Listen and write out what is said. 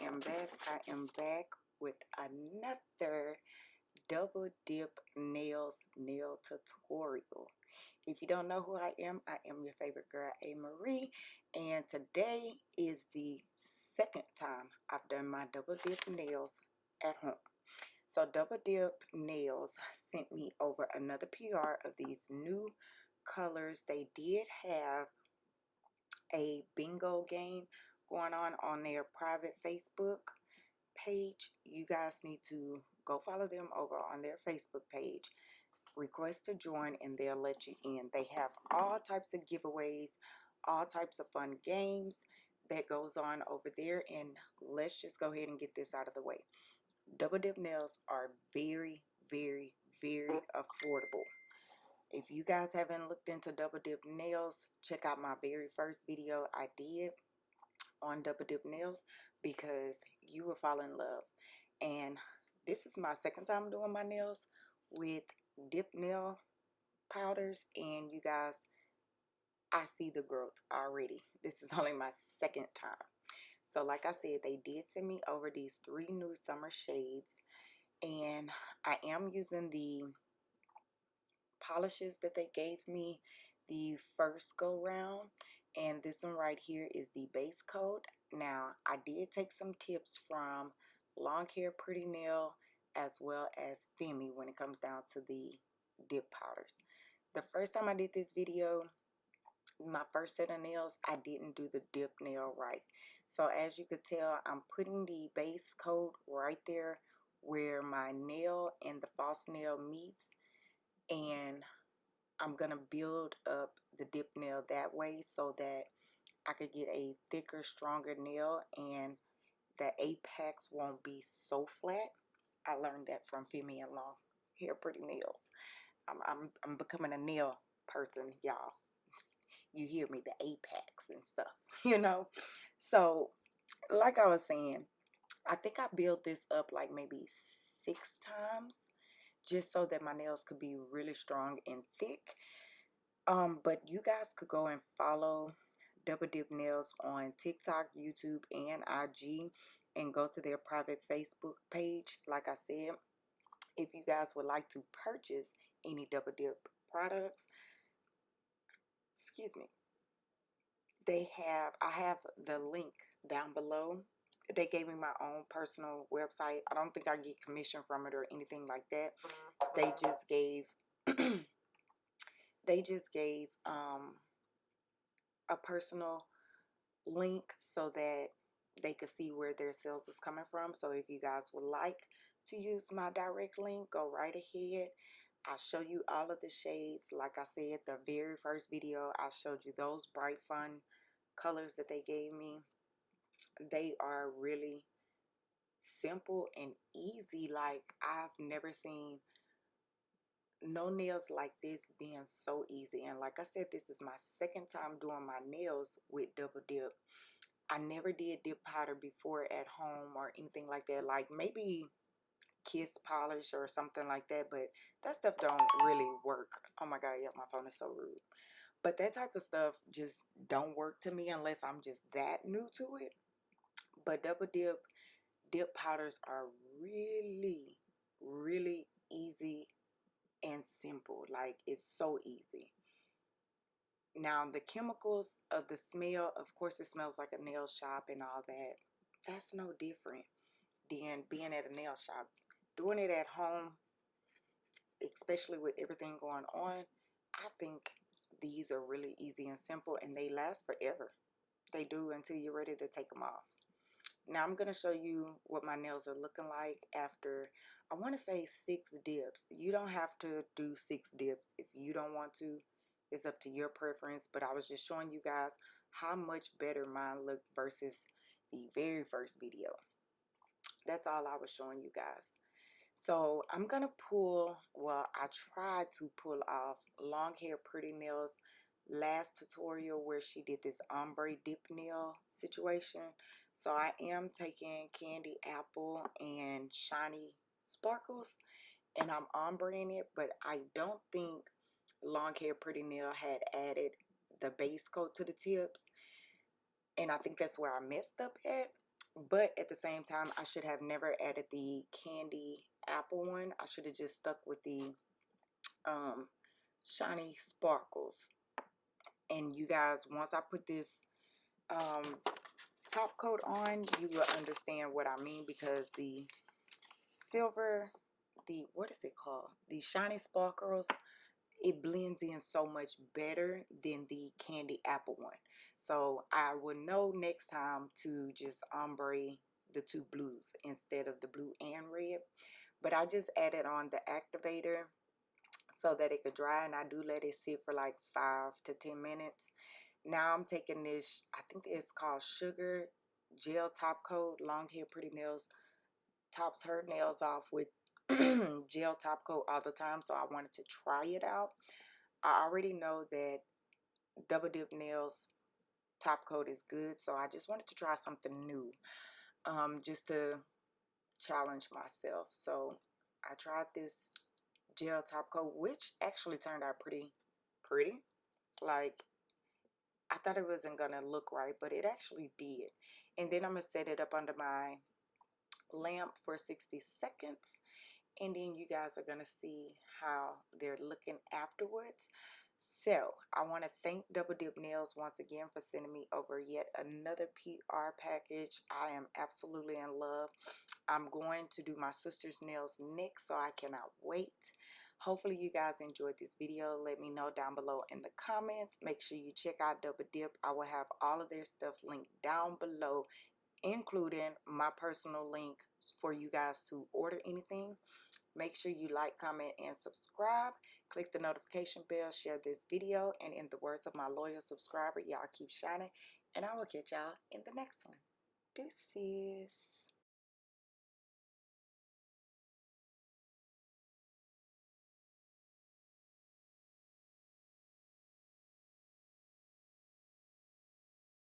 I am back. I am back with another double dip nails nail tutorial. If you don't know who I am I am your favorite girl A Marie and today is the second time I've done my double dip nails at home. So double dip nails sent me over another PR of these new colors. They did have a bingo game going on on their private Facebook page. You guys need to go follow them over on their Facebook page. Request to join and they'll let you in. They have all types of giveaways, all types of fun games that goes on over there. And let's just go ahead and get this out of the way. Double dip nails are very, very, very affordable. If you guys haven't looked into double dip nails, check out my very first video I did on double dip nails because you will fall in love. And this is my second time doing my nails with dip nail powders and you guys I see the growth already. This is only my second time. So like I said, they did send me over these three new summer shades and I am using the polishes that they gave me the first go round and this one right here is the base coat. Now I did take some tips from long hair pretty nail as well as Femi when it comes down to the dip powders. The first time I did this video my first set of nails I didn't do the dip nail right. So as you could tell I'm putting the base coat right there where my nail and the false nail meets. And I'm gonna build up the dip nail that way so that I could get a thicker stronger nail and the apex won't be so flat. I learned that from Femi and Long. Hair Pretty Nails. I'm, I'm, I'm becoming a nail person y'all. You hear me the apex and stuff you know? So like I was saying I think I built this up like maybe six times just so that my nails could be really strong and thick um but you guys could go and follow double dip nails on tiktok youtube and ig and go to their private facebook page. Like i said if you guys would like to purchase any double dip products excuse me they have i have the link down below they gave me my own personal website. I don't think I get commission from it or anything like that. They just gave they just gave um, a personal link so that they could see where their sales is coming from. So if you guys would like to use my direct link, go right ahead. I'll show you all of the shades. Like I said, the very first video, I showed you those bright fun colors that they gave me they are really simple and easy like I've never seen no nails like this being so easy and like I said this is my second time doing my nails with double dip. I never did dip powder before at home or anything like that like maybe kiss polish or something like that but that stuff don't really work. Oh my god yeah my phone is so rude. But that type of stuff just don't work to me unless I'm just that new to it but double dip dip powders are really really easy and simple. Like it's so easy. Now the chemicals of the smell of course it smells like a nail shop and all that. That's no different than being at a nail shop. Doing it at home especially with everything going on I think these are really easy and simple and they last forever. They do until you're ready to take them off now I'm going to show you what my nails are looking like after, I want to say six dips. You don't have to do six dips if you don't want to. It's up to your preference, but I was just showing you guys how much better mine looked versus the very first video. That's all I was showing you guys. So I'm going to pull, well, I tried to pull off long hair pretty nails last tutorial where she did this ombre dip nail situation. So I am taking candy apple and shiny sparkles and I'm ombreing it, but I don't think long hair pretty nail had added the base coat to the tips. And I think that's where I messed up at. but at the same time, I should have never added the candy apple one. I should have just stuck with the um, shiny sparkles. And you guys, once I put this um, top coat on, you will understand what I mean because the silver, the, what is it called? The shiny sparkles, it blends in so much better than the candy apple one. So I will know next time to just ombre the two blues instead of the blue and red. But I just added on the activator so that it could dry and I do let it sit for like 5 to 10 minutes. Now I'm taking this, I think it's called Sugar Gel Top Coat, Long Hair Pretty Nails, tops her nails off with gel top coat all the time so I wanted to try it out. I already know that Double Dip Nails top coat is good so I just wanted to try something new um, just to challenge myself. So I tried this gel top coat which actually turned out pretty pretty like I thought it wasn't gonna look right but it actually did and then I'm gonna set it up under my lamp for 60 seconds and then you guys are gonna see how they're looking afterwards so I want to thank Double Dip Nails once again for sending me over yet another PR package. I am absolutely in love. I'm going to do my sister's nails next so I cannot wait. Hopefully you guys enjoyed this video. Let me know down below in the comments. Make sure you check out Double Dip. I will have all of their stuff linked down below including my personal link for you guys to order anything. Make sure you like, comment, and subscribe. Click the notification bell, share this video, and in the words of my loyal subscriber, y'all keep shining, and I will catch y'all in the next one. Deuces.